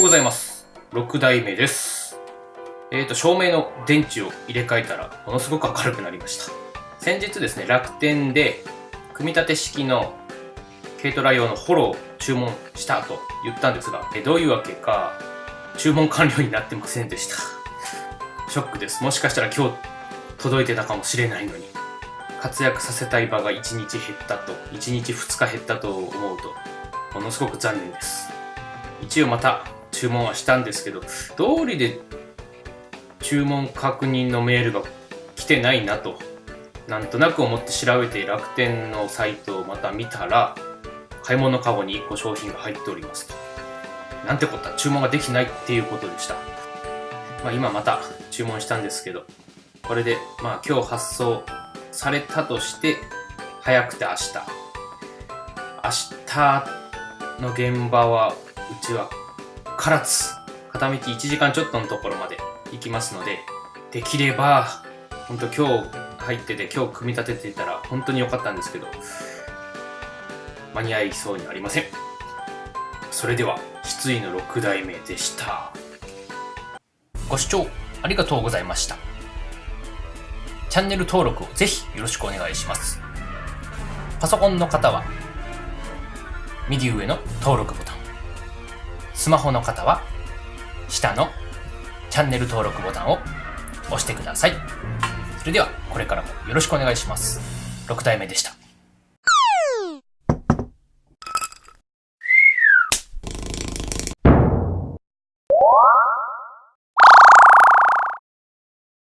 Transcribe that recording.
うございます。6代目です。えっ、と、照明の電池を入れ替えたら、ものすごく明るくなりました。先日ですね、楽天で、組み立て式の軽トラ用のホロを注文したと言ったんですが、えどういうわけか、注文完了になってませんでした。ショックです。もしかしたら今日届いてたかもしれないのに。活躍させたい場が1日減ったと、1日2日減ったと思うと、ものすごく残念です。一応また注文はしたんですけど、通りで注文確認のメールが来てないなと、なんとなく思って調べて楽天のサイトをまた見たら、買い物カゴに1個商品が入っておりますと。なんてこった、注文ができないっていうことでした。まあ今また注文したんですけど、これでまあ今日発送されたとして、早くて明日。明日の現場は、うちは唐津、片道1時間ちょっとのところまで行きますので、できれば、本当今日入ってて、今日組み立てていたら本当に良かったんですけど、間に合いそうにありません。それでは、失意の6代目でした。ご視聴ありがとうございました。チャンネル登録をぜひよろしくお願いします。パソコンの方は、右上の登録ボタン。スマホの方は、下のチャンネル登録ボタンを押してください。それでは、これからもよろしくお願いします。6体目でした。